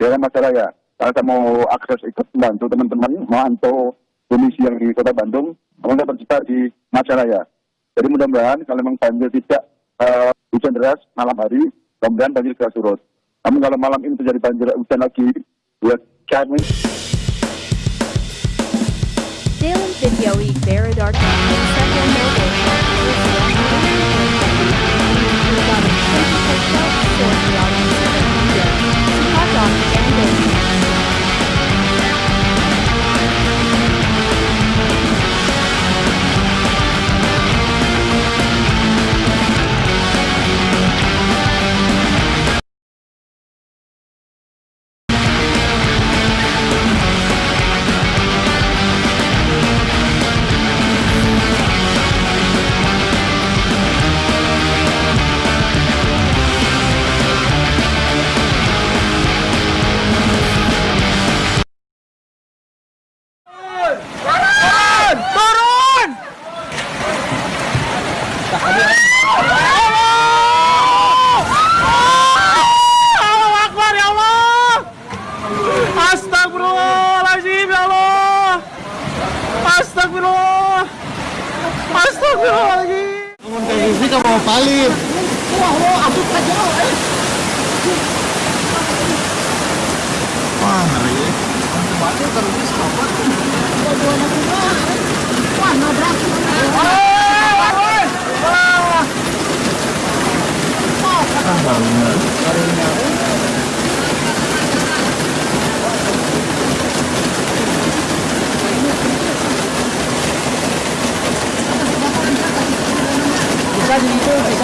daerah Majalaya. Kalau saya mau akses ikut membantu teman-teman memantau kondisi yang di Kota Bandung, namun tersebar di Majalaya. Jadi mudah-mudahan kalau memang banjir tidak uh, hujan deras malam hari, mudah-mudahan banjir segera surut. Namun kalau malam ini terjadi banjir hujan lagi, ya kami Dalam video Astagfirullah! Astagfirullahaladzim! Ngomong kayak gini kan mau paling. Wah, wah, aja. Wah, ngeri. Bantu terus apa? Wah, nabrak. Ah, barunya. Barunya. Bisa di itu, bisa di